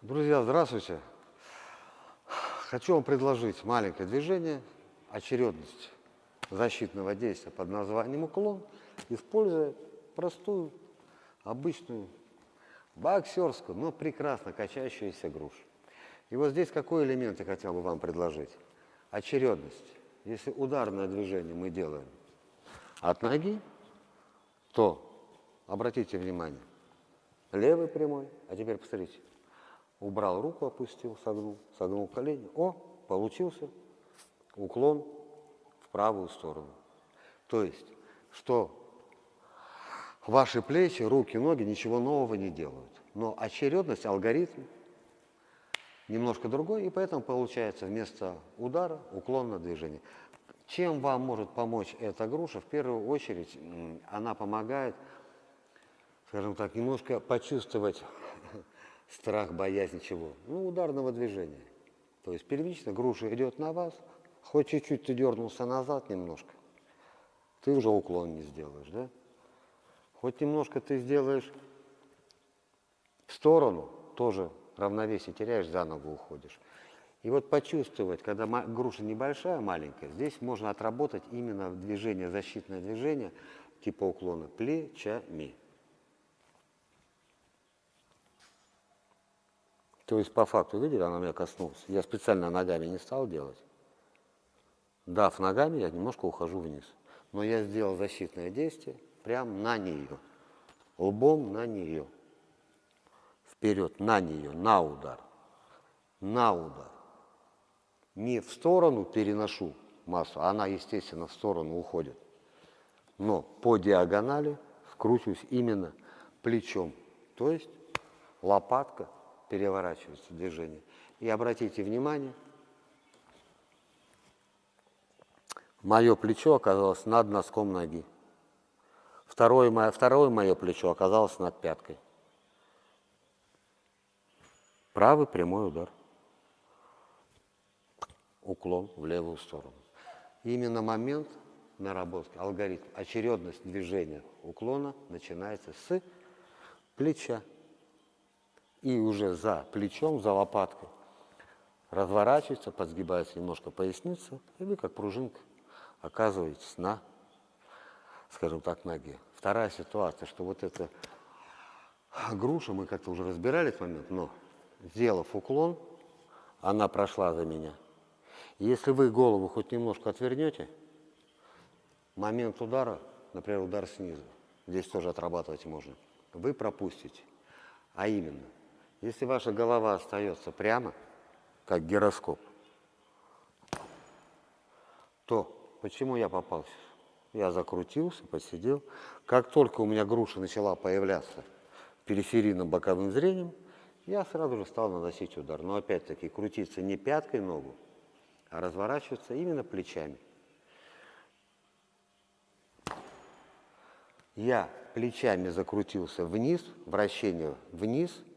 Друзья, здравствуйте. Хочу вам предложить маленькое движение, очередность защитного действия под названием уклон, используя простую, обычную, боксерскую, но прекрасно качающуюся грушу. И вот здесь какой элемент я хотел бы вам предложить? Очередность. Если ударное движение мы делаем от ноги, то, обратите внимание, левый прямой, а теперь посмотрите, убрал руку, опустил, согнул, согнул колени. О, получился уклон в правую сторону. То есть, что ваши плечи, руки, ноги ничего нового не делают. Но очередность, алгоритм немножко другой, и поэтому получается вместо удара уклон на движение. Чем вам может помочь эта груша? В первую очередь она помогает, скажем так, немножко почувствовать страх, боязнь чего? Ну, ударного движения. То есть первично груша идет на вас, хоть чуть-чуть ты дернулся назад немножко, ты уже уклон не сделаешь, да? Хоть немножко ты сделаешь в сторону, тоже равновесие теряешь, за ногу уходишь. И вот почувствовать, когда груша небольшая, маленькая, здесь можно отработать именно движение, защитное движение типа уклона плечами. То есть по факту, видели, она меня коснулась. Я специально ногами не стал делать. Дав ногами, я немножко ухожу вниз. Но я сделал защитное действие прямо на нее. Лбом на нее. Вперед, на нее, на удар. На удар. Не в сторону переношу массу, она, естественно, в сторону уходит. Но по диагонали вкручиваюсь именно плечом. То есть лопатка переворачивается движение. И обратите внимание, мое плечо оказалось над носком ноги. Второе мое, второе мое плечо оказалось над пяткой. Правый прямой удар. Уклон в левую сторону. именно момент наработки, алгоритм, очередность движения уклона начинается с плеча и уже за плечом, за лопаткой разворачивается, подсгибается немножко поясница, и вы как пружинка оказываетесь на, скажем так, ноге. Вторая ситуация, что вот эта груша, мы как-то уже разбирали этот момент, но сделав уклон, она прошла за меня. Если вы голову хоть немножко отвернете, момент удара, например, удар снизу, здесь тоже отрабатывать можно, вы пропустите. А именно, если ваша голова остается прямо, как гироскоп, то почему я попался? Я закрутился, посидел. Как только у меня груша начала появляться периферийным боковым зрением, я сразу же стал наносить удар. Но опять-таки крутиться не пяткой ногу, а разворачиваться именно плечами. Я плечами закрутился вниз, вращение вниз –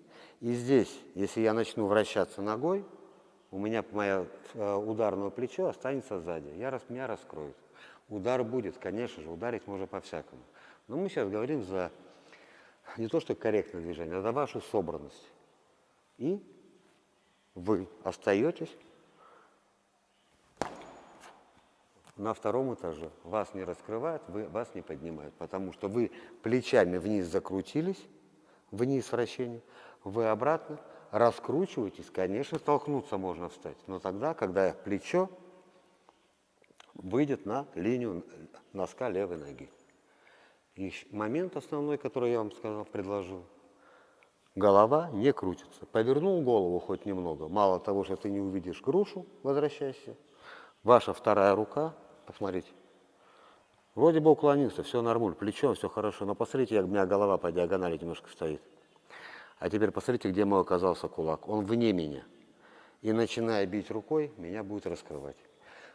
и здесь, если я начну вращаться ногой, у меня мое э, ударное плечо останется сзади. Я, меня раскроют. Удар будет, конечно же, ударить можно по-всякому. Но мы сейчас говорим за не то что корректное движение, а за вашу собранность. И вы остаетесь на втором этаже. Вас не раскрывают, вы, вас не поднимают, потому что вы плечами вниз закрутились, вниз вращение, вы обратно раскручиваетесь, конечно, столкнуться можно встать, но тогда, когда плечо выйдет на линию носка левой ноги. И момент основной, который я вам сказал, предложил, голова не крутится. Повернул голову хоть немного, мало того, что ты не увидишь грушу, возвращайся, ваша вторая рука, посмотрите, вроде бы уклонился, все нормуль, плечо, все хорошо, но посмотрите, у меня голова по диагонали немножко стоит. А теперь посмотрите, где мой оказался кулак. Он вне меня. И начиная бить рукой, меня будет раскрывать.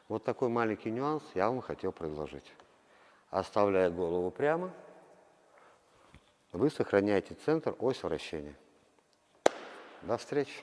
Вот такой маленький нюанс я вам хотел предложить. Оставляя голову прямо, вы сохраняете центр, ось вращения. До встречи.